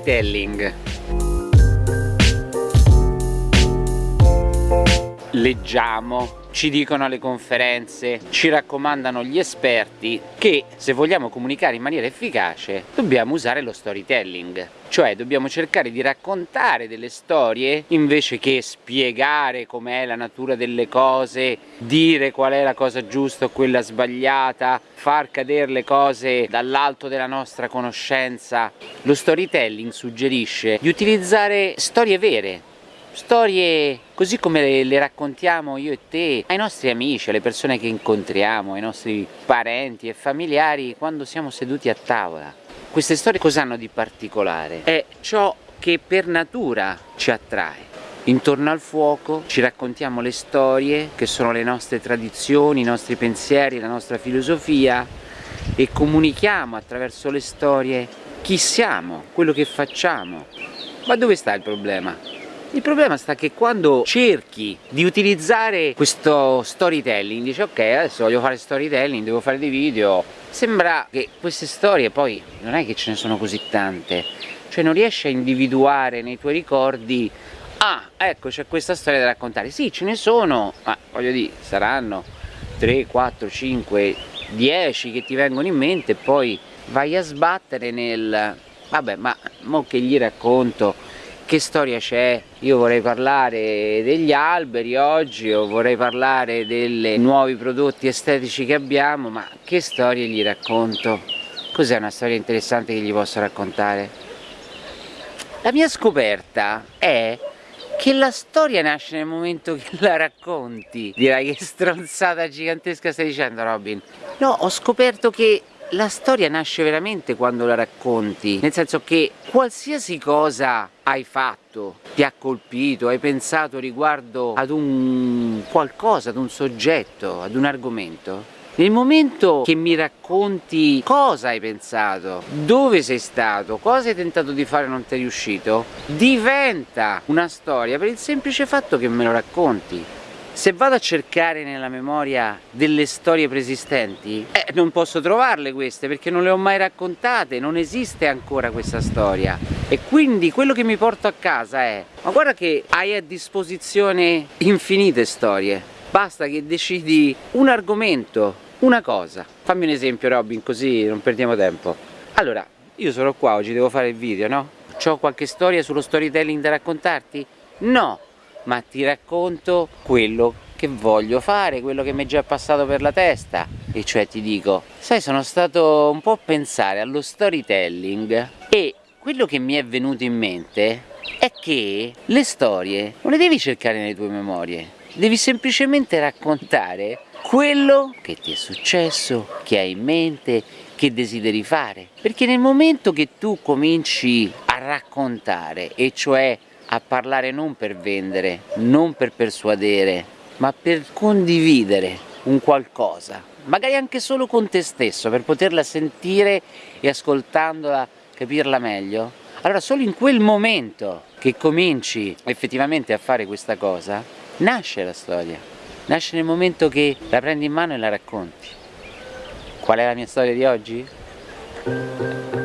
Storytelling leggiamo ci dicono alle conferenze, ci raccomandano gli esperti che se vogliamo comunicare in maniera efficace dobbiamo usare lo storytelling cioè dobbiamo cercare di raccontare delle storie invece che spiegare com'è la natura delle cose, dire qual è la cosa giusta o quella sbagliata, far cadere le cose dall'alto della nostra conoscenza. Lo storytelling suggerisce di utilizzare storie vere, storie così come le, le, raccontiamo io e te ai nostri amici, alle persone che incontriamo, ai nostri parenti e familiari quando siamo seduti a tavola. Queste storie cosa hanno di particolare? È ciò che per natura ci attrae. Intorno al fuoco ci raccontiamo le storie che sono le nostre tradizioni, i nostri pensieri, la nostra filosofia e comunichiamo attraverso le storie chi siamo, quello che facciamo. Ma dove sta il problema? Il problema sta che quando cerchi di utilizzare questo storytelling, dici ok adesso voglio fare storytelling, devo fare dei video, sembra che queste storie poi non è che ce ne sono così tante, cioè non riesci a individuare nei tuoi ricordi ah ecco c'è questa storia da raccontare, sì ce ne sono, ma voglio dire saranno 3, 4, 5, 10 che ti vengono in mente e poi vai a sbattere nel vabbè ma mo che gli racconto che storia c'è? Io vorrei parlare degli alberi oggi o vorrei parlare dei nuovi prodotti estetici che abbiamo, ma che storie gli racconto? Cos'è una storia interessante che gli posso raccontare? La mia scoperta è che la storia nasce nel momento che la racconti. Dirai che stronzata gigantesca stai dicendo Robin? No, ho scoperto che la storia nasce veramente quando la racconti, nel senso che qualsiasi cosa hai fatto, ti ha colpito, hai pensato riguardo ad un qualcosa, ad un soggetto, ad un argomento, nel momento che mi racconti cosa hai pensato, dove sei stato, cosa hai tentato di fare e non ti è riuscito, diventa una storia per il semplice fatto che me lo racconti. Se vado a cercare nella memoria delle storie preesistenti, eh, non posso trovarle queste perché non le ho mai raccontate, non esiste ancora questa storia. E quindi quello che mi porto a casa è, ma guarda che hai a disposizione infinite storie, basta che decidi un argomento, una cosa. Fammi un esempio Robin così non perdiamo tempo. Allora, io sono qua oggi, devo fare il video, no? Ho qualche storia sullo storytelling da raccontarti? No! Ma ti racconto quello che voglio fare, quello che mi è già passato per la testa e cioè ti dico, sai sono stato un po' a pensare allo storytelling e quello che mi è venuto in mente è che le storie non le devi cercare nelle tue memorie, devi semplicemente raccontare quello che ti è successo, che hai in mente, che desideri fare. Perché nel momento che tu cominci a raccontare, e cioè a parlare non per vendere, non per persuadere, ma per condividere un qualcosa, magari anche solo con te stesso, per poterla sentire e ascoltandola capirla meglio, allora solo in quel momento che cominci effettivamente a fare questa cosa, nasce la storia, nasce nel momento che la prendi in mano e la racconti. Qual è la mia storia di oggi?